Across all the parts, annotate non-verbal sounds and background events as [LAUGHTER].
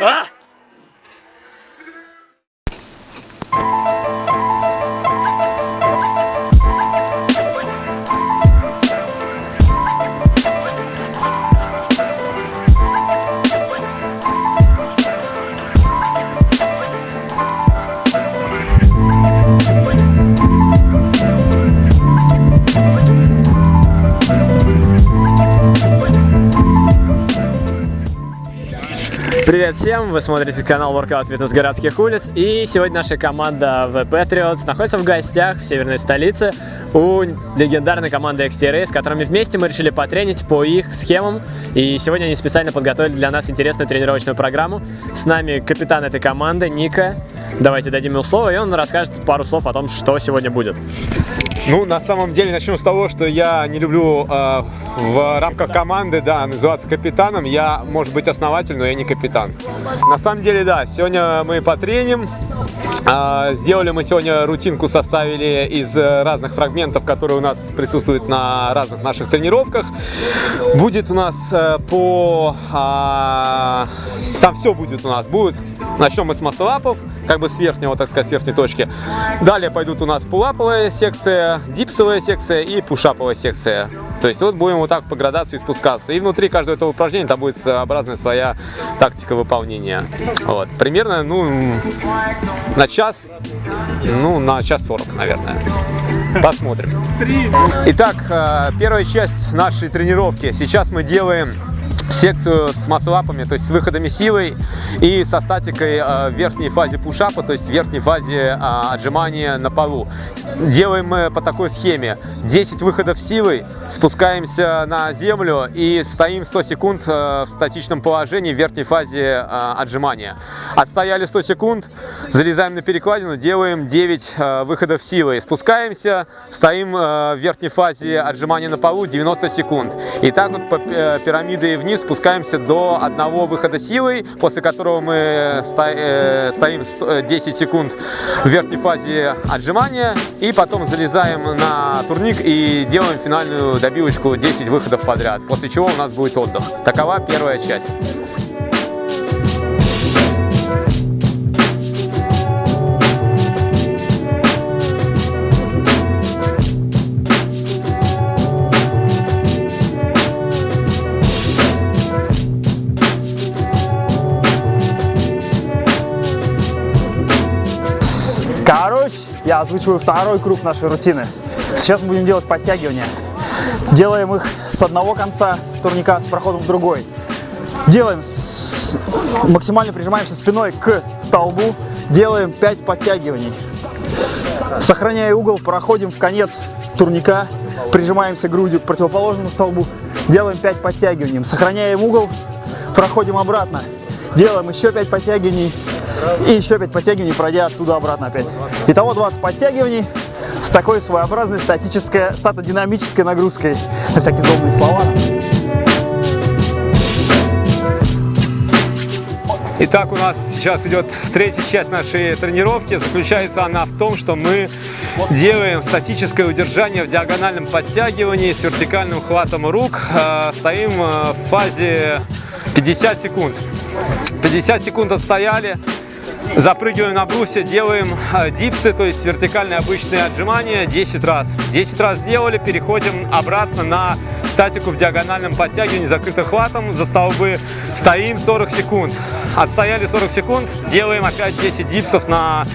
А! Привет всем! Вы смотрите канал Workout Fitness городских улиц. И сегодня наша команда The Patriots находится в гостях в северной столице у легендарной команды XT с которыми вместе мы решили потренить по их схемам. И сегодня они специально подготовили для нас интересную тренировочную программу. С нами капитан этой команды Ника. Давайте дадим ему слово, и он расскажет пару слов о том, что сегодня будет. Ну, на самом деле, начнем с того, что я не люблю э, в рамках команды, да, называться капитаном. Я, может быть, основатель, но я не капитан. На самом деле, да, сегодня мы потреним. Э, сделали мы сегодня рутинку, составили из разных фрагментов, которые у нас присутствуют на разных наших тренировках. Будет у нас э, по... Э, там все будет у нас. Будет, начнем мы с маслапов как бы с верхнего, так сказать, с верхней точки. Далее пойдут у нас пулаповая секция, дипсовая секция и пушаповая секция. То есть вот будем вот так по градации спускаться. И внутри каждого этого упражнения там будет своеобразная своя тактика выполнения. Вот. Примерно, ну, на час, ну, на час сорок, наверное. Посмотрим. Итак, э, первая часть нашей тренировки. Сейчас мы делаем секцию с маслапами, то есть с выходами силой и со статикой э, в верхней фазе пушапа, то есть в верхней фазе э, отжимания на полу. Делаем мы по такой схеме. 10 выходов силой, спускаемся на землю и стоим 100 секунд э, в статичном положении в верхней фазе отжимания. Отстояли 100 секунд, залезаем на перекладину, делаем 9 выходов силой. Спускаемся, стоим в верхней фазе отжимания на полу 90 секунд. И так вот по пирамиде вниз, спускаемся до одного выхода силой, после которого мы э, стоим 10 э, секунд в верхней фазе отжимания, и потом залезаем на турник и делаем финальную добивочку 10 выходов подряд, после чего у нас будет отдых. Такова первая часть. Я озвучиваю второй круг нашей рутины. Сейчас мы будем делать подтягивания. Делаем их с одного конца турника с проходом в другой. Делаем, с... максимально прижимаемся спиной к столбу, делаем 5 подтягиваний. Сохраняя угол, проходим в конец турника, прижимаемся грудью к противоположному столбу, делаем 5 подтягиваний. Сохраняем угол, проходим обратно, делаем еще 5 подтягиваний, и еще 5 подтягиваний, пройдя оттуда обратно опять. Итого 20 подтягиваний с такой своеобразной статической, статодинамической нагрузкой. На всякие злобные слова. Итак, у нас сейчас идет третья часть нашей тренировки. Заключается она в том, что мы делаем статическое удержание в диагональном подтягивании с вертикальным хватом рук. Э, стоим э, в фазе 50 секунд. 50 секунд отстояли, Запрыгиваем на брусе, делаем э, дипсы, то есть вертикальные обычные отжимания 10 раз. 10 раз сделали, переходим обратно на статику в диагональном подтягивании закрытым хватом за столбы. Стоим 40 секунд. Отстояли 40 секунд, делаем опять 10 дипсов на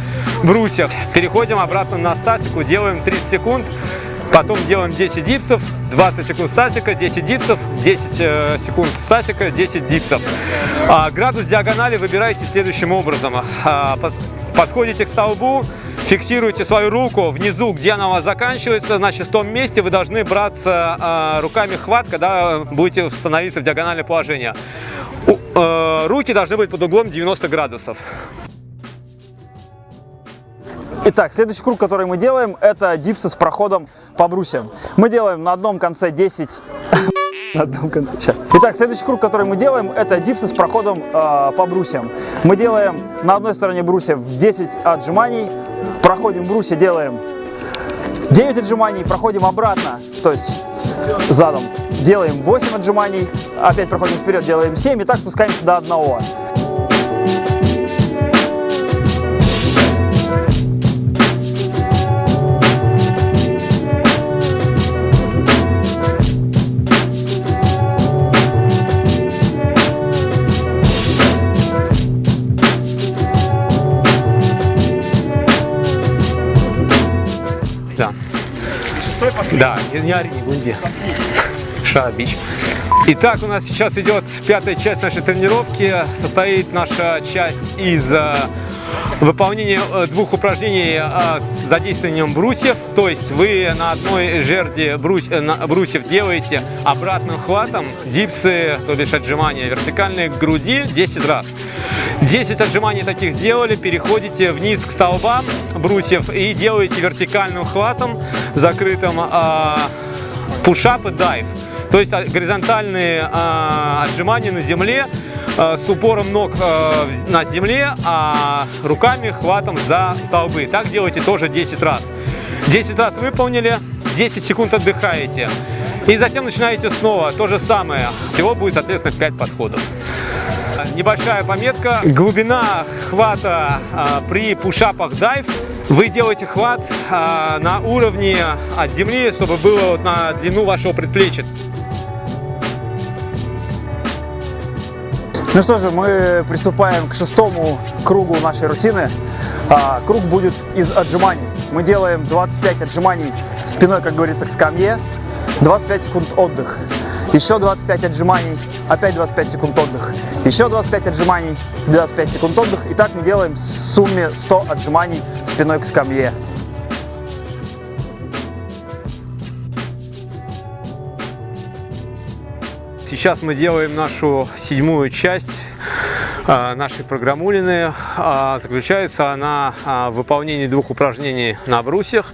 брусьях. Переходим обратно на статику, делаем 30 секунд. Потом делаем 10 дипсов, 20 секунд статика, 10 дипсов, 10 э, секунд статика, 10 дипсов. А, градус диагонали выбираете следующим образом. А, подходите к столбу, фиксируете свою руку внизу, где она у вас заканчивается, значит в том месте вы должны браться а, руками хват, когда будете становиться в диагональное положение. Э, руки должны быть под углом 90 градусов. Итак, следующий круг, который мы делаем, это дипсы с проходом по брусьям. Мы делаем на одном конце 10... на одном конце, сейчас. Итак, следующий круг, который мы делаем, это дипсы с проходом э, по брусьям. Мы делаем на одной стороне брусья 10 отжиманий, проходим брусья, делаем 9 отжиманий, проходим обратно, то есть задом, делаем 8 отжиманий, опять проходим вперед, делаем 7 и так спускаемся до одного. Да, не, не ори, не гунди. Шабич. Итак, у нас сейчас идет пятая часть нашей тренировки. Состоит наша часть из э, выполнения э, двух упражнений э, с задействованием брусьев. То есть вы на одной жерди брус, брусьев делаете обратным хватом дипсы, то бишь отжимания вертикальные к груди 10 раз. 10 отжиманий таких сделали, переходите вниз к столбам брусьев и делаете вертикальным хватом закрытым э, пушап и дайв. То есть а, горизонтальные а, отжимания на земле а, с упором ног а, на земле, а руками хватом за столбы. Так делайте тоже 10 раз. 10 раз выполнили, 10 секунд отдыхаете. И затем начинаете снова то же самое. Всего будет, соответственно, 5 подходов. Небольшая пометка. Глубина хвата а, при пушапах дайв. Вы делаете хват а, на уровне от земли, чтобы было вот на длину вашего предплечья. Ну что же, мы приступаем к шестому кругу нашей рутины. А, круг будет из отжиманий. Мы делаем 25 отжиманий спиной, как говорится, к скамье. 25 секунд отдых. Еще 25 отжиманий, опять 25 секунд отдых. Еще 25 отжиманий, 25 секунд отдых. И так мы делаем в сумме 100 отжиманий спиной к скамье. Сейчас мы делаем нашу седьмую часть нашей программулины. А, Заключается она а, в выполнении двух упражнений на брусьях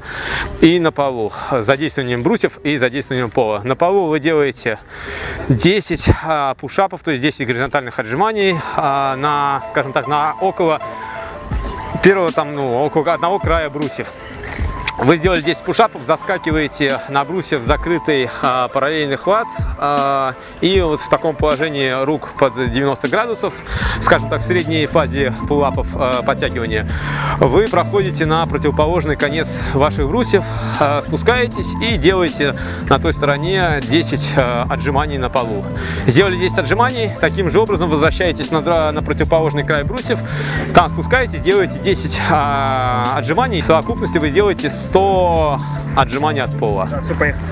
и на полу. Задействованием брусьев и задействованием пола. На полу вы делаете 10 а, пушапов, то есть 10 горизонтальных отжиманий а, на, скажем так, на около первого там, ну, около одного края брусьев. Вы сделали 10 пушапов, заскакиваете на брусья в закрытый а, параллельный хват а, и вот в таком положении рук под 90 градусов, скажем так, в средней фазе пулапов а, подтягивания, вы проходите на противоположный конец ваших брусьев, а, спускаетесь и делаете на той стороне 10 а, отжиманий на полу. Сделали 10 отжиманий, таким же образом возвращаетесь на, на противоположный край брусьев, там спускаетесь, делаете 10 а, отжиманий, в совокупности вы сделаете 100 отжиманий от пола. Все, поехали.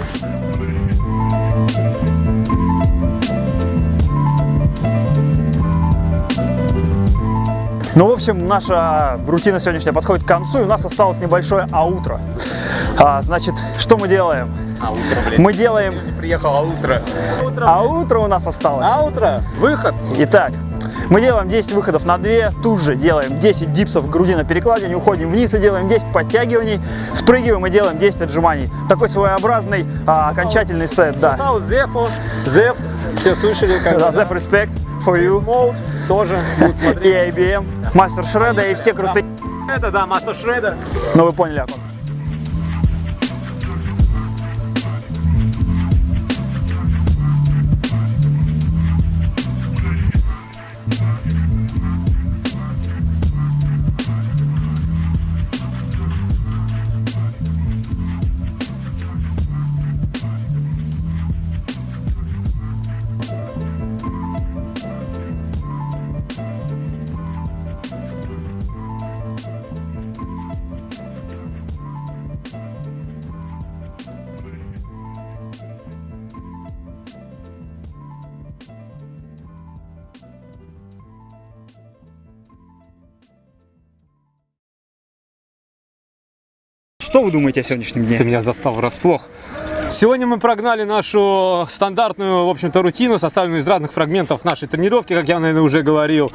Ну, в общем, наша рутина сегодняшняя подходит к концу, и у нас осталось небольшое аутро. А, значит, что мы делаем? А утро, блин. Мы делаем... приехал, а утро. А утро у нас осталось. А утро, выход. Итак, мы делаем 10 выходов на 2, тут же делаем 10 дипсов в груди на перекладине, уходим вниз и делаем 10 подтягиваний, спрыгиваем и делаем 10 отжиманий. Такой своеобразный а, окончательный сет, да. Зефу, Зеф, все слышали, как Да, Zep Respect for you. Mode тоже будут [LAUGHS] И смотреть. IBM, Мастер Шреда и все крутые. Это, да, Мастер Шреда. Ну вы поняли, Акон. Что вы думаете о сегодняшнем Ты дне? меня застал врасплох. Сегодня мы прогнали нашу стандартную, в общем-то, рутину, составленную из разных фрагментов нашей тренировки, как я, наверное, уже говорил.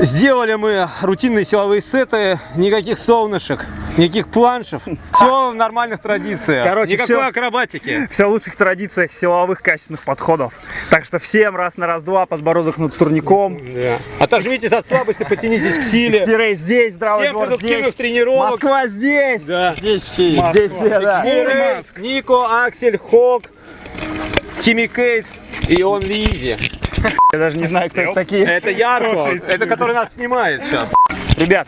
Сделали мы рутинные силовые сеты, никаких солнышек, никаких планшев. Все в нормальных традициях. Короче, Никакой всё- акробатики. Все в лучших традициях силовых качественных подходов. Так что всем раз на раз-два, подбородок над турником. Да. Отожмитесь от слабости, потянитесь к силе. Экстирей здесь, здравый Всем двор здесь. тренировок. Москва здесь. Да. Здесь все Москва. Здесь все, да. Мурray, Нико, Аксель, Хок, Химикейт и он Лизи. Я даже не знаю, кто это такие. Это Ярко, это который нас снимает сейчас. Ребят,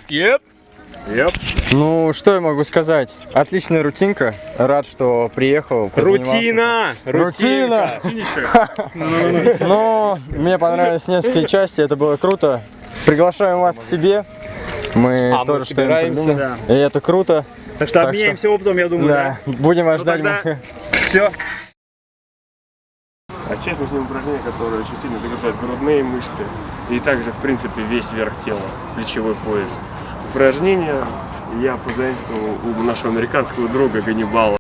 Ну, что я могу сказать? Отличная рутинка. Рад, что приехал. Рутина! Рутина! Но [LAUGHS] мне понравились несколько части, это было круто. Приглашаем вас к себе. Мы А тоже что-нибудь собираемся. придумаем. И это круто. так что Так обменяемся опытом, я думаю, Да, да? будем ожидать. тогда мы- Все. А сейчас мы снимем упражнение, которое очень сильно загружает грудные мышцы и также, в принципе, весь верх тела, плечевой пояс. Упражнение я позаимствовал у нашего американского друга Ганнибала.